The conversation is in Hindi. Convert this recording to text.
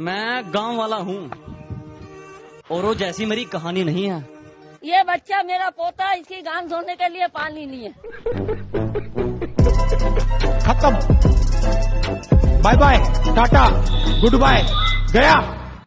मैं गाँव वाला हूँ और वो जैसी मेरी कहानी नहीं है। ये बच्चा मेरा पोता इसकी गान धोने के लिए पानी नहीं है खत्म। Bye bye tata good bye गया।